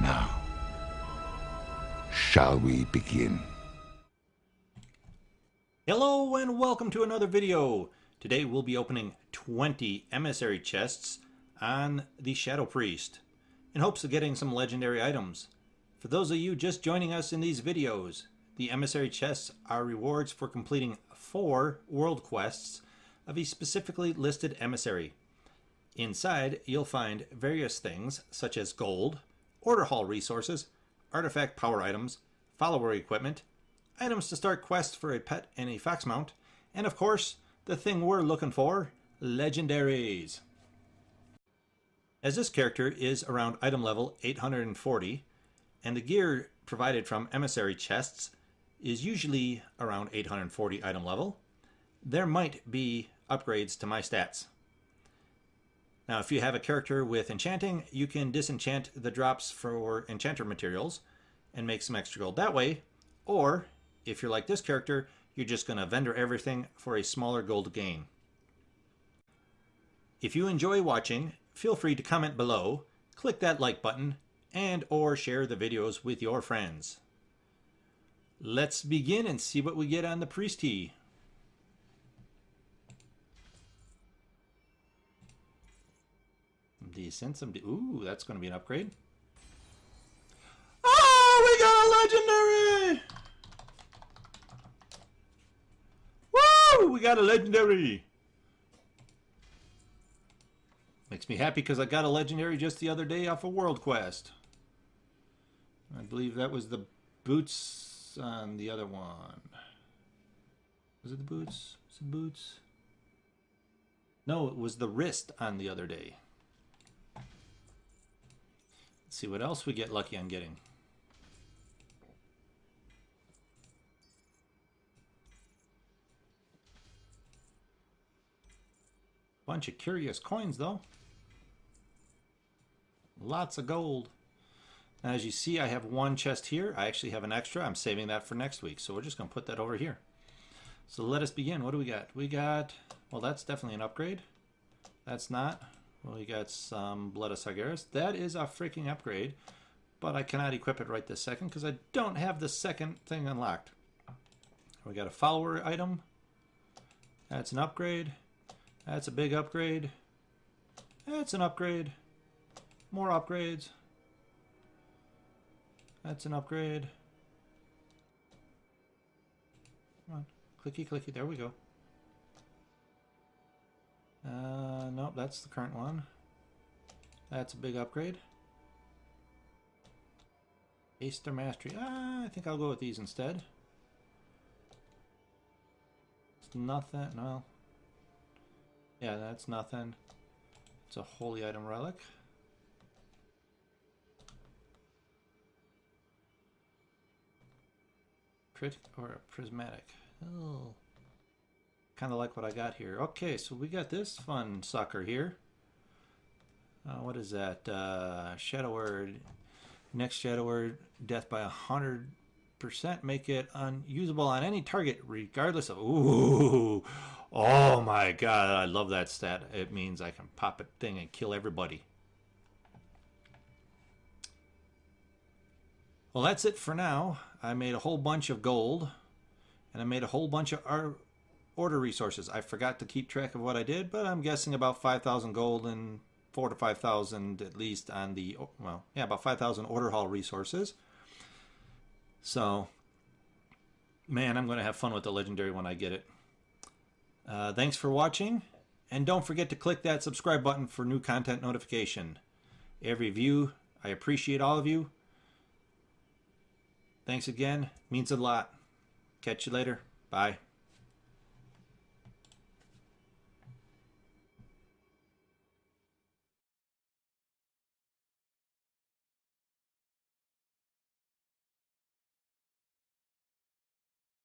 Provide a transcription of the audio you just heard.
Now, shall we begin? Hello and welcome to another video. Today we'll be opening 20 emissary chests on the Shadow Priest in hopes of getting some legendary items. For those of you just joining us in these videos, the emissary chests are rewards for completing four world quests of a specifically listed emissary. Inside, you'll find various things such as gold, order hall resources, artifact power items, follower equipment, items to start quests for a pet and a fox mount, and of course, the thing we're looking for, legendaries. As this character is around item level 840, and the gear provided from emissary chests is usually around 840 item level, there might be upgrades to my stats. Now, if you have a character with enchanting, you can disenchant the drops for enchanter materials and make some extra gold that way. Or, if you're like this character, you're just going to vendor everything for a smaller gold gain. If you enjoy watching, feel free to comment below, click that like button, and or share the videos with your friends. Let's begin and see what we get on the Priesty. Decent. Some de Ooh, that's going to be an upgrade. Oh, we got a legendary! Woo! We got a legendary! Makes me happy because I got a legendary just the other day off a of World Quest. I believe that was the boots on the other one. Was it the boots? Was it boots? No, it was the wrist on the other day. Let's see what else we get lucky on getting. Bunch of curious coins though. Lots of gold. Now, as you see, I have one chest here. I actually have an extra. I'm saving that for next week. So we're just going to put that over here. So let us begin. What do we got? We got, well, that's definitely an upgrade. That's not. Well, we got some Blood of Sargeras. That is a freaking upgrade, but I cannot equip it right this second because I don't have the second thing unlocked. We got a follower item. That's an upgrade. That's a big upgrade. That's an upgrade. More upgrades. That's an upgrade. Come on. Clicky, clicky. There we go. Uh, nope, that's the current one. That's a big upgrade. Aster Mastery. Ah, I think I'll go with these instead. It's nothing. No. Yeah, that's nothing. It's a holy item relic. Crit or a prismatic. Oh. Kind of like what I got here. Okay, so we got this fun sucker here. Uh, what is that? Uh, Shadow Word. Next Shadow Word, death by 100% make it unusable on any target regardless of... Ooh! Oh my god, I love that stat. It means I can pop a thing and kill everybody. Well, that's it for now. I made a whole bunch of gold, and I made a whole bunch of order resources. I forgot to keep track of what I did, but I'm guessing about 5,000 gold and 4 to 5,000 at least on the, well, yeah, about 5,000 order hall resources. So, man, I'm going to have fun with the legendary when I get it. Uh, thanks for watching, and don't forget to click that subscribe button for new content notification. Every view, I appreciate all of you. Thanks again, means a lot. Catch you later. Bye.